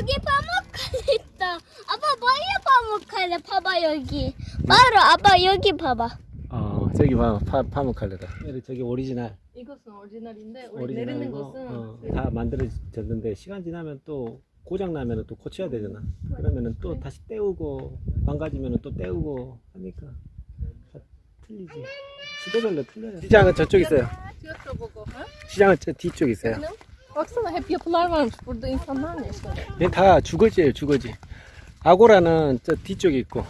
여기 파묵칼레 있다. 아빠 뭐야 파묵칼래? 봐봐 여기. 바로 아빠 여기 봐봐. 어 저기 봐 파, 파묵칼레다 저기 오리지널 이것은 오리지널인데 우리 내리는 것은 어, 다 만들어졌는데 시간 지나면 또 고장 나면은 또 고쳐야 되잖아 그러면은 또 다시 떼우고 망가지면은 또 떼우고 하니까 다 틀리지 시대별로 틀려요 시장은 저쪽 있어요. Ha? 시장은 저 뒤쪽 있어요. Baksana hep yapılar varmış. Burada insanlar mı yaşıyor? 얘다 주거지예요 주거지 아고라는 저 뒤쪽에 있고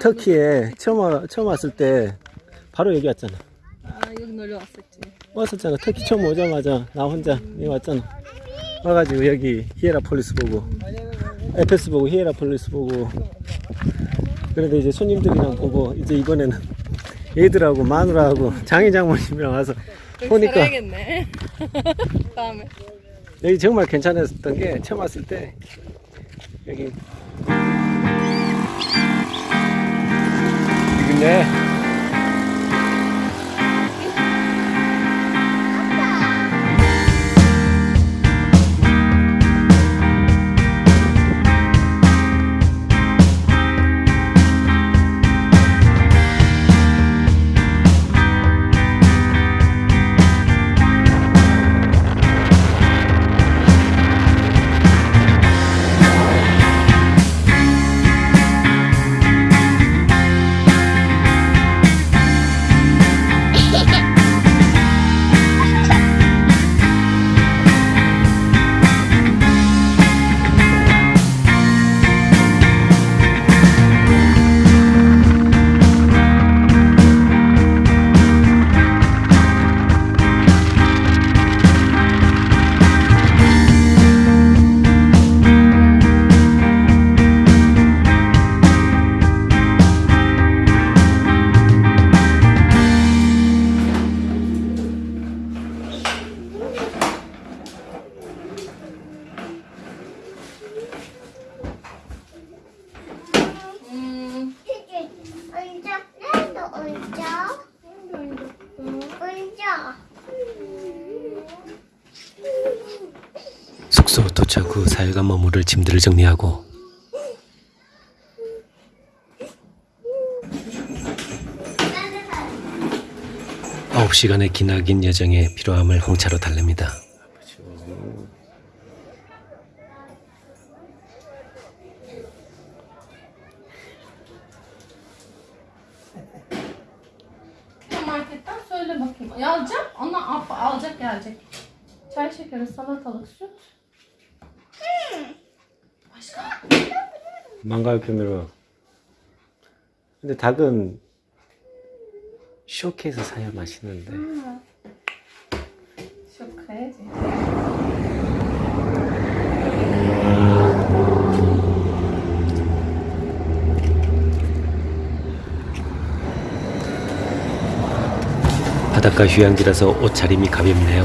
터키에 처음, 와- 처음 왔을 때 바로 여기 왔잖아 아, 여기 놀러 왔었지. 왔었잖아 터키 처음 오자마자 나 혼자 여기 왔잖아 와가지고 여기 히에라폴리스 보고 에페스 보고 히에라폴리스 보고 그런데 이제 손님들이랑 보고 이제 이번에는 얘들하고 마누라하고 장인 장모님이랑 와서 보니까 살아야겠네. 다음에. 여기 정말 괜찮았던 게 처음 왔을 때 여기 여기네 얹어. 얹어. 숙소 도착 후 사흘간 머무를 짐들을 정리하고 아홉 시간의 기나긴 여정에 피로함을 홍차로 달랩니다. Bakayım. Ya alacağım. Ona al- alacak gelecek. Çay şekeri, salatalık, süt. başka? 망가요편으로 근데 닭은 쇼케에서 사야 맛있는데 kredi. 바닷가 휴양지라서 옷차림이 가볍네요.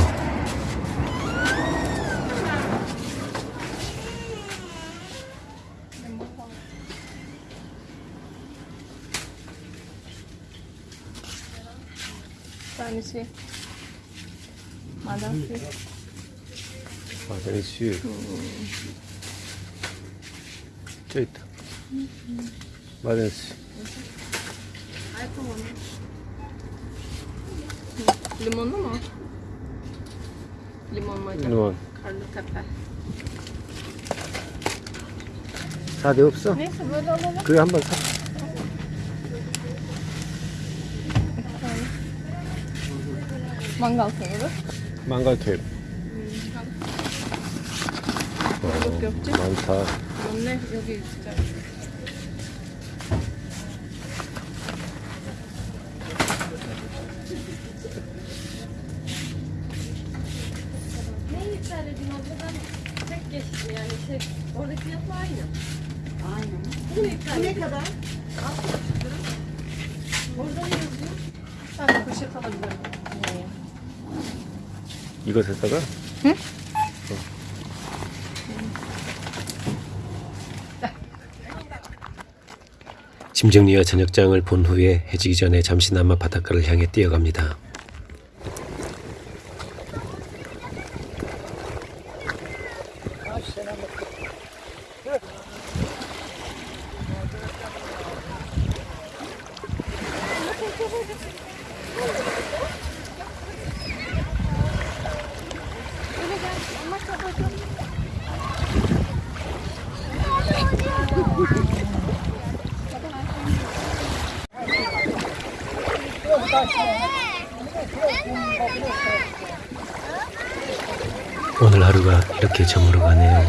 Tanesi. 저 있다. 마늘수 Limonlu mu? Limon mu acaba? limon. Karlı tepe. 다내 없어? Neyse böyle alalım. 그거 한번 사. Mangal kömürü. 망갈토. Yok yok. 많다. Ne? Yok이 진짜. Yükseldin abladan tek geçtim yani şey oradaki fiyatla aynı. Aynen. Bu ne, ne kadar? Orada ne yazıyor? Ben de poşet alabilirim. 이거 샀다가? 짐 정리와 저녁장을 본 후에 해지기 전에 잠시나마 바닷가를 향해 뛰어갑니다. 오늘 하루가 이렇게 저물어 가네요.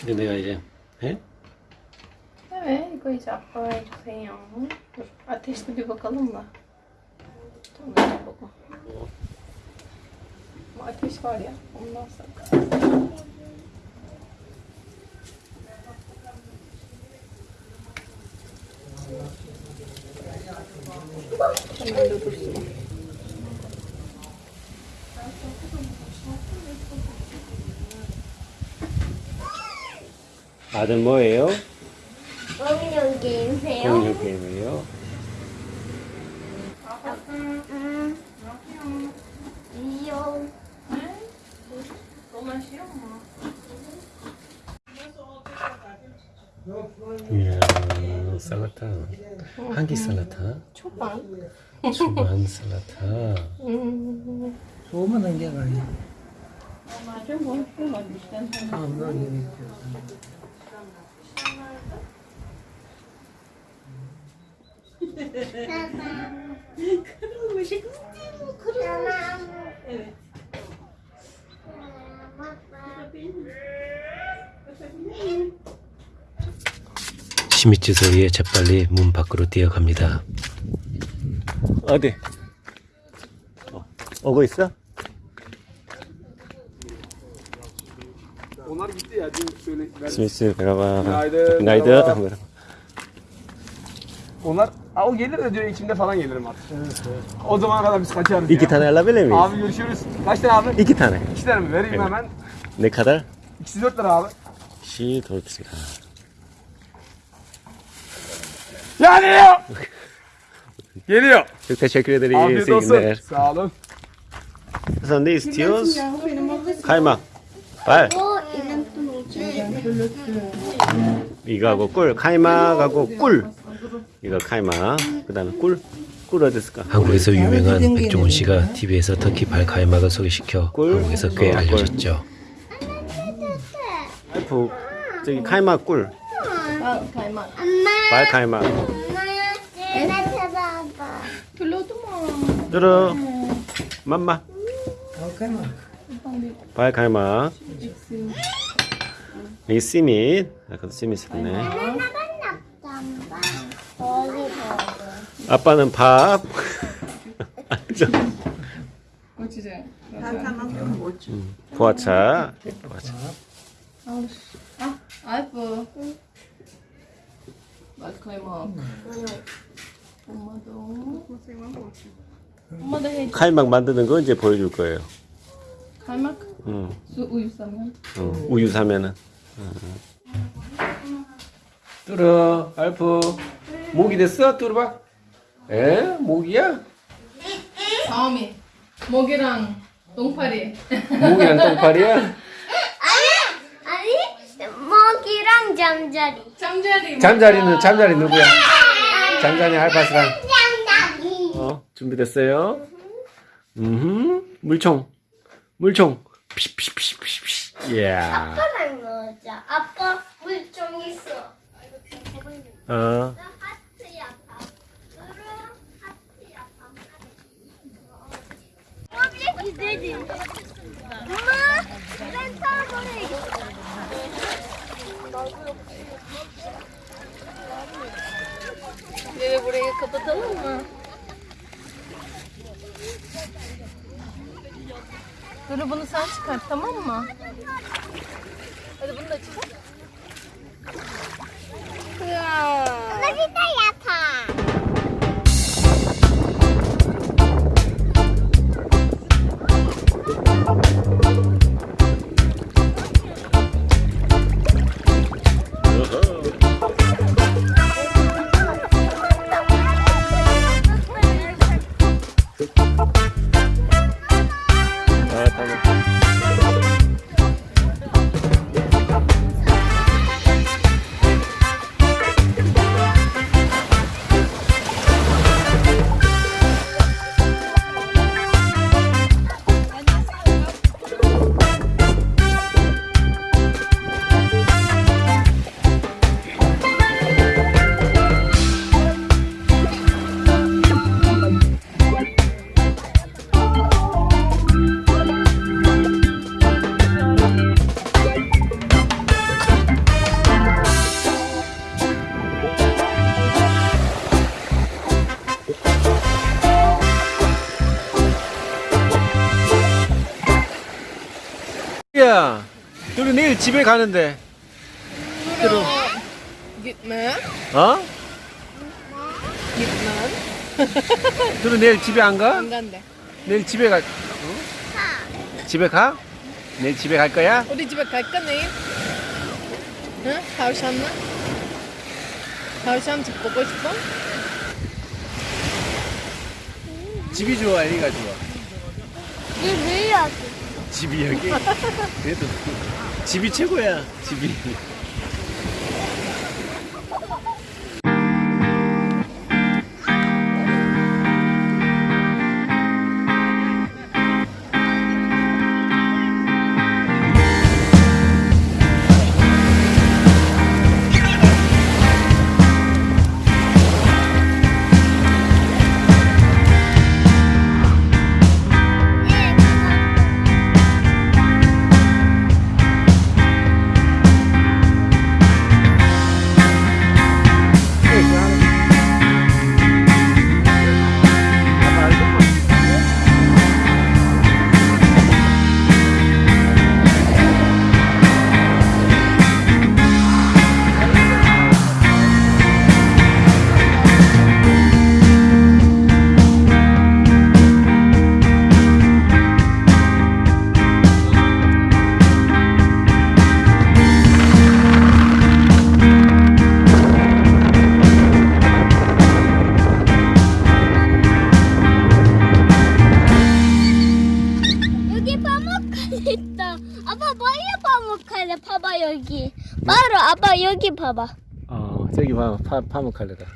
근데 내가 이제 해? Evet, 이거 iyice yapmayacağım. Dur, ateşli bir bakalım da. Tamam, bakalım. Ama ateş var ya, ondan sonra. Hemen de dursun. 아들 뭐예요? 게임이세요? 공유 게임이에요. 음. 이요. 이야, 살라타. 한끼 살라타. Çoban. 주반 살라타. Hmm. Soğumadan gel bari. Çok konuşuyorlar işte. Evet. 시미츠 소리에 재빨리 문 밖으로 뛰어갑니다. 어디? 어, 오고 있어? 스미스 Günaydın. merhaba. Merhaba. Onlar Aa, o gelir de diyor içimde falan gelirim artık. O zamana kadar biz kaçarız İki ya. tane alabilir miyiz? Abi görüşürüz. Kaç tane abi? İki tane. İki tane mi? Vereyim Evet. hemen. Ne kadar? İkisi dört lira abi. 시 돌pis가. Geliyor. Geliyor. Çok teşekkür ederiz. Afiyet İyi olsun. günler. Sağ olun. Sen ne istiyoruz? Kaymak. 발. 어, 이름 또 뭐지? 이거하고 꿀. 카이막하고 꿀. 이거 카이막. 그다음에 꿀. 한국에서 유명한 백종원 씨가 TV에서 터키 발 카이막을 소개시켜 꿀? 한국에서 꽤 어, 꿀. 알려졌죠. 와이프 저기 카이막 꿀. 엄마, 발. 엄마, 내가 찾아봐. Pilotu mu? 들어. 맘마. Kalkar mı? 발 카이막. 이 씨밋. 아까도 씨밋 있네. 나갔나 봐. 거기 봐. 아빠는 밥. 보아차. 보아차. Ah. Bak kaymak. Olmadı o. Olmadı hiç. 카이막 만드는 거 이제 보여줄 거예요. Kaymak. 응. Su uyusamıyorum. 응. 우유 사면은. 뚫어, 알프. 모기 됐어? 뚫어봐. 에? 모기야? Sami. Mogiran. Dongpari. 모기랑 똥파리야? 아니, 아니, 먹이랑 잠자리. Camcari. 잠자리는 잠자리 누구야? 잠자리 알파스랑. 잠자리. 어, 준비됐어요? 음, 물총, 물총. 피피피피피. 이야. 아빠랑 넣자. 아빠 물총 있어. 어, Gidelim. Ama ben sana oraya Bebe burayı kapatalım mı? Dur bunu sen çıkart tamam mı? Hadi bunu da çıkart. Ya. Ona bir de yatağa. 우리 내일 집에 가는데. 들어. Gitme. 어? Gitme. 둘은 내일 집에 안 가? Ang ganda. 내일 집에 가. 어? 집에 가? 내일 집에 갈 거야? 어디 집에 갈까 내일? 응? tavşanla? tavşan 집 보고 싶어? 집이 좋아, 애가 좋아. 이 여기. 집이 여기? 그래도 집이 최고야, 집이. 여기 봐봐. 어, 저기 봐, 파, 파묵칼레다.